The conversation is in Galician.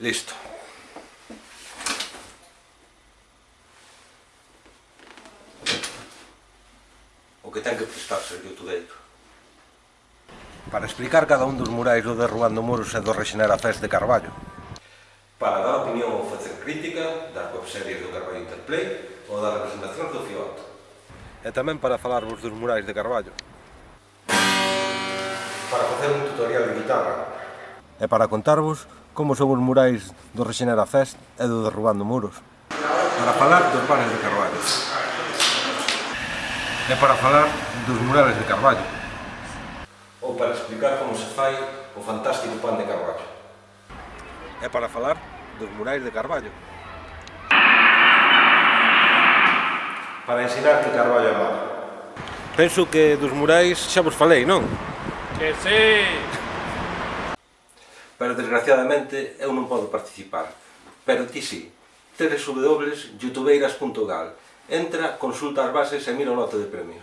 Listo. O que ten que prestarse o youtubeiro. Para explicar cada un dos murais do Derrubando Muros e do Rexenera Fest de Carballo. Para dar opinión ou facer crítica das webseries do Carballo Interplay ou das representacións do FIOT. E tamén para falarvos dos murais de Carballo. Para facer un tutorial de guitarra. E para contarvos como son os murais do Rexenera Fest e do Derrubando Muros. Para falar dos bares de Carballo. E para falar dos murales de Carballo. Ou para explicar como se fai o fantástico pan de Carballo. E para falar dos murais de Carballo. Para ensinar que Carballo é malo. Penso que dos murais xa vos falei, non? Que sí! pero desgraciadamente eu non podo participar. Pero ti sí, www.youtubeiras.gal. Entra, consulta as bases e mira o lote de premios.